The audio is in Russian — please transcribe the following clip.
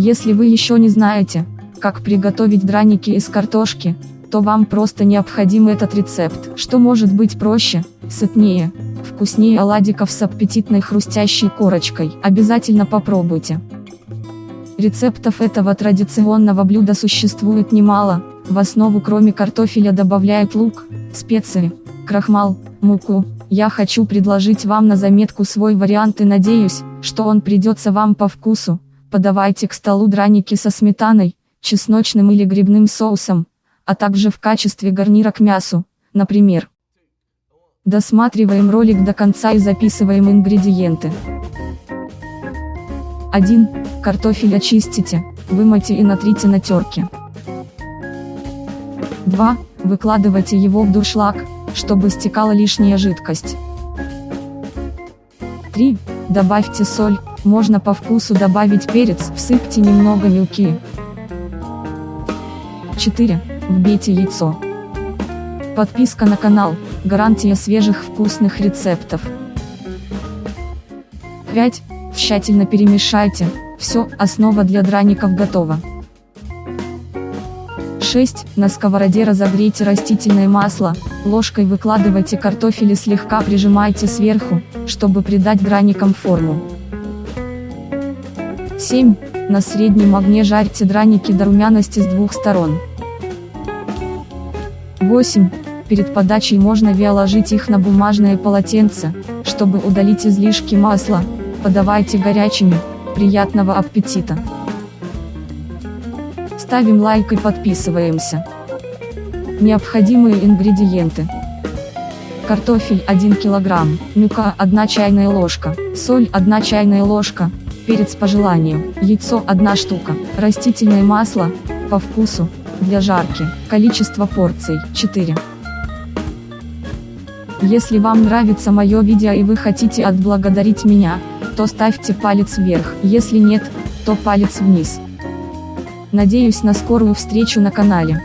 Если вы еще не знаете, как приготовить драники из картошки, то вам просто необходим этот рецепт. Что может быть проще, сытнее, вкуснее оладиков с аппетитной хрустящей корочкой. Обязательно попробуйте. Рецептов этого традиционного блюда существует немало, в основу кроме картофеля добавляют лук, специи, крахмал, муку. Я хочу предложить вам на заметку свой вариант и надеюсь, что он придется вам по вкусу. Подавайте к столу драники со сметаной, чесночным или грибным соусом, а также в качестве гарнира к мясу, например. Досматриваем ролик до конца и записываем ингредиенты. 1. Картофель очистите, вымойте и натрите на терке. 2. Выкладывайте его в дуршлаг, чтобы стекала лишняя жидкость. 3. Добавьте соль, можно по вкусу добавить перец, всыпьте немного мелки. 4. Вбейте яйцо. Подписка на канал, гарантия свежих вкусных рецептов. 5. Тщательно перемешайте, все, основа для драников готова. 6. На сковороде разогрейте растительное масло, ложкой выкладывайте картофель и слегка прижимайте сверху, чтобы придать драникам форму. 7. На среднем огне жарьте драники до румяности с двух сторон. 8. Перед подачей можно виоложить их на бумажное полотенце, чтобы удалить излишки масла, подавайте горячими, приятного аппетита! Ставим лайк и подписываемся. Необходимые ингредиенты. Картофель 1 кг, мука 1 чайная ложка, соль 1 чайная ложка, перец по желанию, яйцо 1 штука, растительное масло, по вкусу, для жарки, количество порций 4. Если вам нравится мое видео и вы хотите отблагодарить меня, то ставьте палец вверх, если нет, то палец вниз. Надеюсь на скорую встречу на канале.